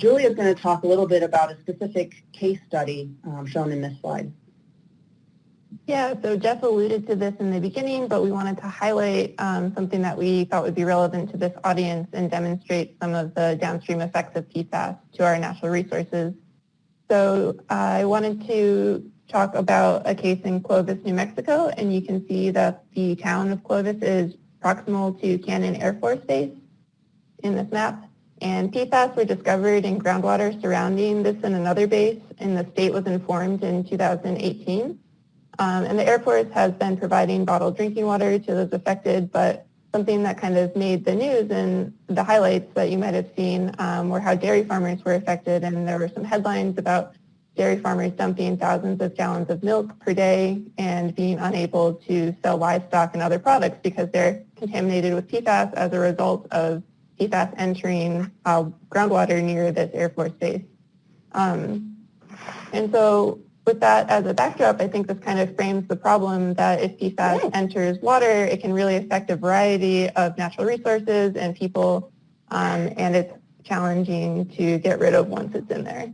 Julia is going to talk a little bit about a specific case study um, shown in this slide. Yeah, so Jeff alluded to this in the beginning, but we wanted to highlight um, something that we thought would be relevant to this audience and demonstrate some of the downstream effects of PFAS to our natural resources. So uh, I wanted to talk about a case in Clovis, New Mexico, and you can see that the town of Clovis is proximal to Cannon Air Force Base in this map. And PFAS were discovered in groundwater surrounding this and another base, and the state was informed in 2018. Um, and the Air Force has been providing bottled drinking water to those affected, but something that kind of made the news and the highlights that you might have seen um, were how dairy farmers were affected, and there were some headlines about dairy farmers dumping thousands of gallons of milk per day and being unable to sell livestock and other products because they're contaminated with PFAS as a result of PFAS entering uh, groundwater near this Air Force base. Um, and so with that as a backdrop, I think this kind of frames the problem that if PFAS enters water, it can really affect a variety of natural resources and people, um, and it's challenging to get rid of once it's in there.